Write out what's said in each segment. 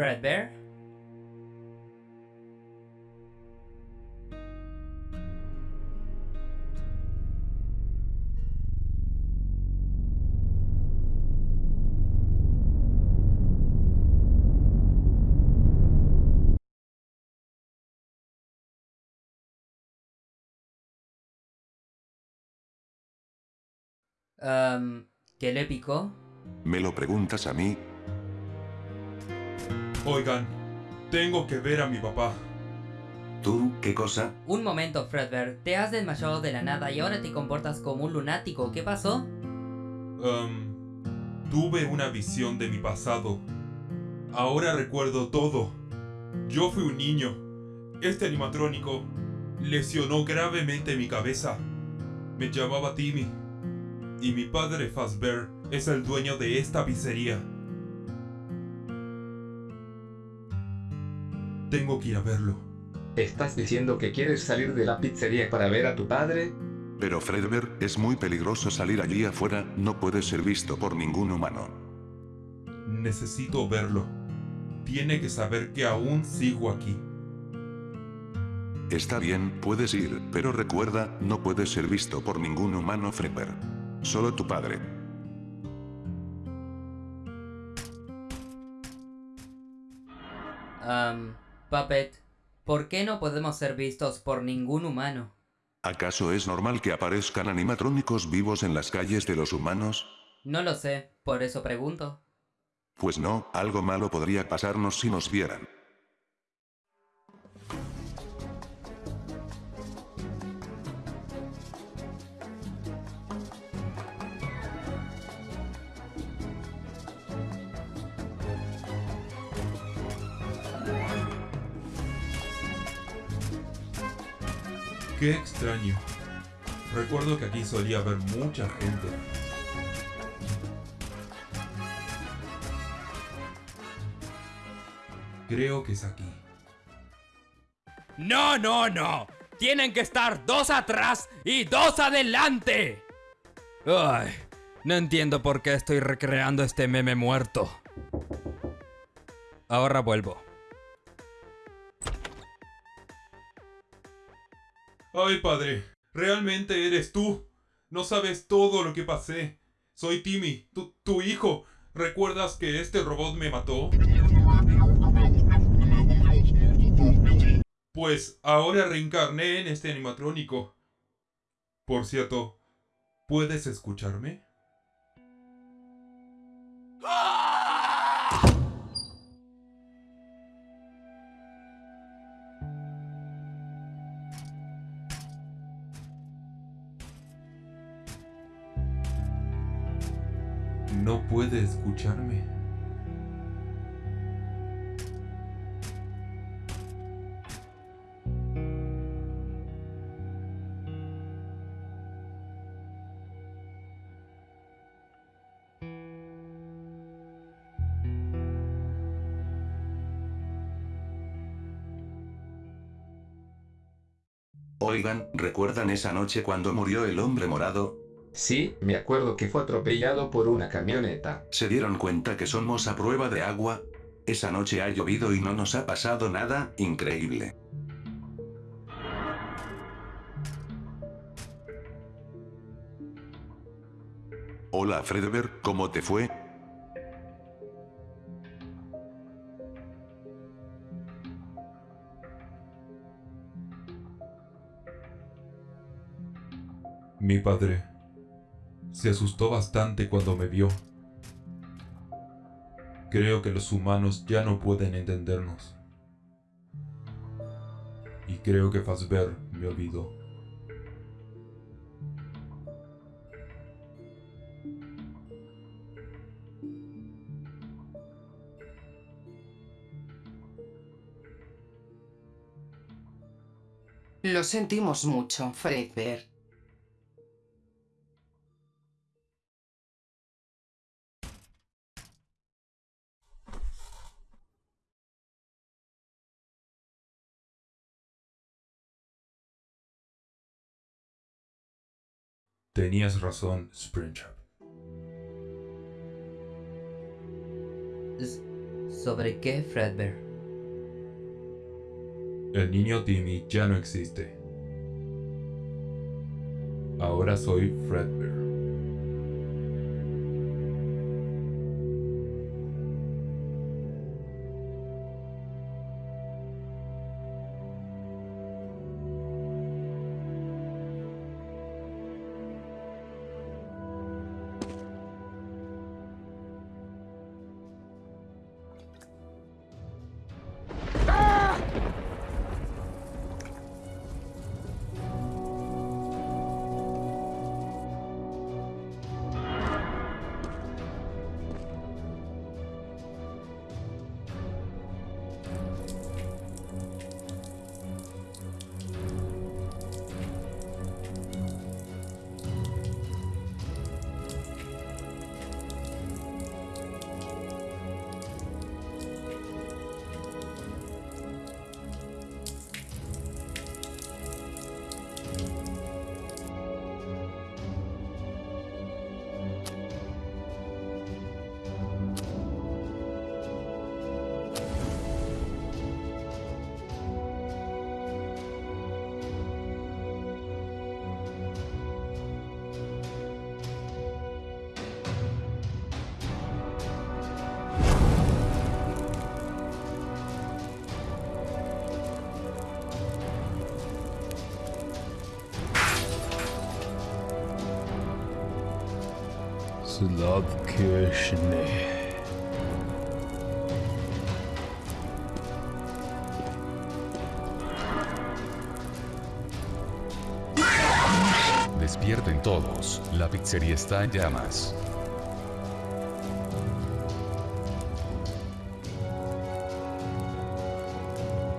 Fredbear. Um, ¿Qué le picó? ¿Me lo preguntas a mí? Oigan, tengo que ver a mi papá. ¿Tú qué cosa? Un momento, Fredbear. Te has desmayado de la nada y ahora te comportas como un lunático. ¿Qué pasó? Um, tuve una visión de mi pasado. Ahora recuerdo todo. Yo fui un niño. Este animatrónico lesionó gravemente mi cabeza. Me llamaba Timmy. Y mi padre Fazbear es el dueño de esta pizzería. Tengo que ir a verlo. ¿Estás diciendo que quieres salir de la pizzería para ver a tu padre? Pero Fredbear, es muy peligroso salir allí afuera, no puede ser visto por ningún humano. Necesito verlo. Tiene que saber que aún sigo aquí. Está bien, puedes ir, pero recuerda, no puedes ser visto por ningún humano Fredbear. Solo tu padre. Um, Puppet, ¿por qué no podemos ser vistos por ningún humano? ¿Acaso es normal que aparezcan animatrónicos vivos en las calles de los humanos? No lo sé, por eso pregunto. Pues no, algo malo podría pasarnos si nos vieran. Qué extraño. Recuerdo que aquí solía haber mucha gente. Creo que es aquí. No, no, no. Tienen que estar dos atrás y dos adelante. Ay, no entiendo por qué estoy recreando este meme muerto. Ahora vuelvo. Ay, padre, realmente eres tú. No sabes todo lo que pasé. Soy Timmy, tu, tu hijo. ¿Recuerdas que este robot me mató? Pues ahora reencarné en este animatrónico. Por cierto, ¿puedes escucharme? No puede escucharme. Oigan, ¿recuerdan esa noche cuando murió el hombre morado? Sí, me acuerdo que fue atropellado por una camioneta. ¿Se dieron cuenta que somos a prueba de agua? Esa noche ha llovido y no nos ha pasado nada, increíble. Hola Fredbear, ¿cómo te fue? Mi padre se asustó bastante cuando me vio. Creo que los humanos ya no pueden entendernos. Y creo que Fazbear me olvidó. Lo sentimos mucho, Fredbear. Tenías razón, Springtrap. ¿Sobre qué, Fredbear? El niño Timmy ya no existe. Ahora soy Fredbear. Slavkirchne. Despierten todos, la pizzería está en llamas.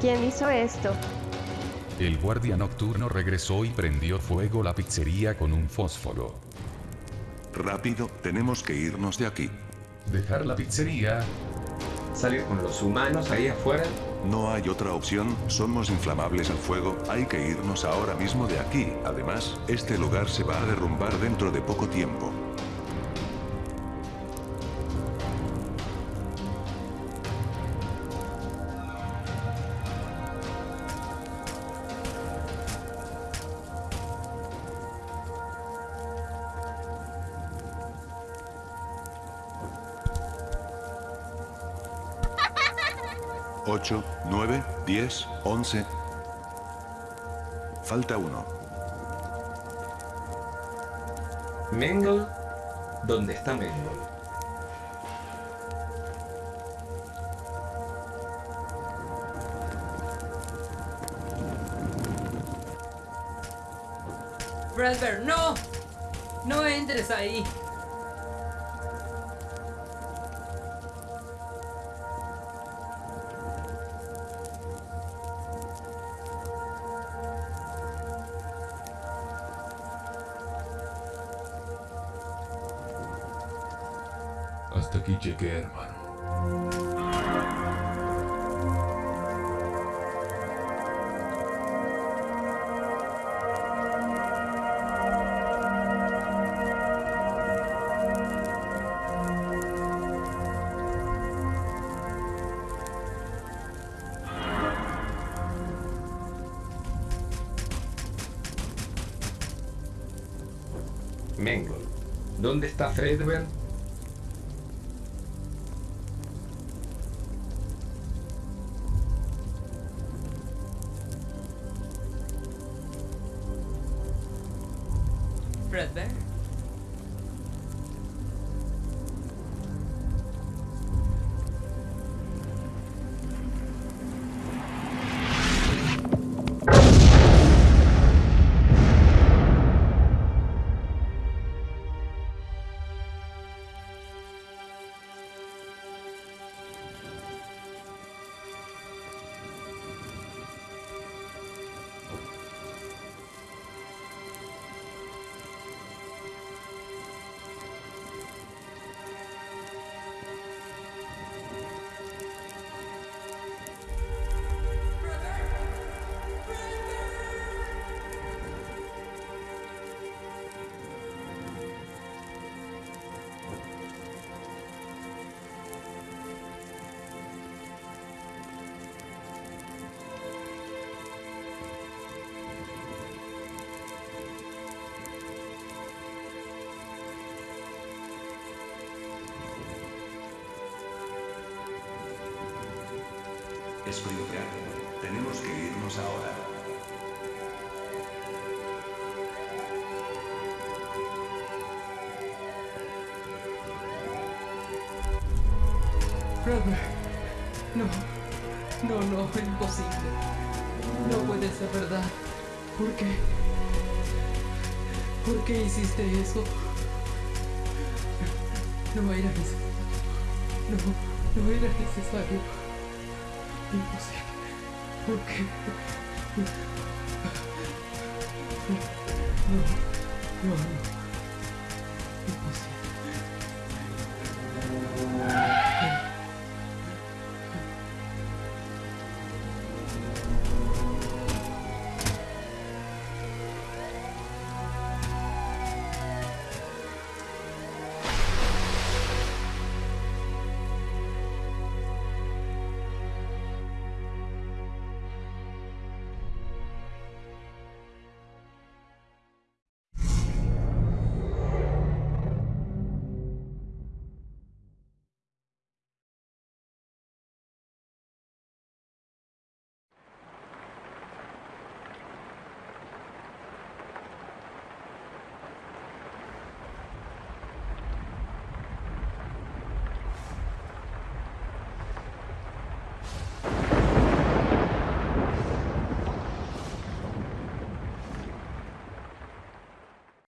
¿Quién hizo esto? El guardia nocturno regresó y prendió fuego la pizzería con un fósforo. Rápido, tenemos que irnos de aquí. Dejar la pizzería. Salir con los humanos ahí afuera. No hay otra opción, somos inflamables al fuego, hay que irnos ahora mismo de aquí. Además, este lugar se va a derrumbar dentro de poco tiempo. Ocho, nueve, diez, once. Falta uno. Mengel. ¿Dónde está Mengel? Fredbear, no. No entres ahí. Mengel. ¿Dónde está? Fredbear. Que ahora. Robert. No. No, no, imposible. No puede ser verdad. ¿Por qué? ¿Por qué hiciste eso? No era necesario. No, no era necesario. Imposible. ¿Por qué? No, no, no. Imposible.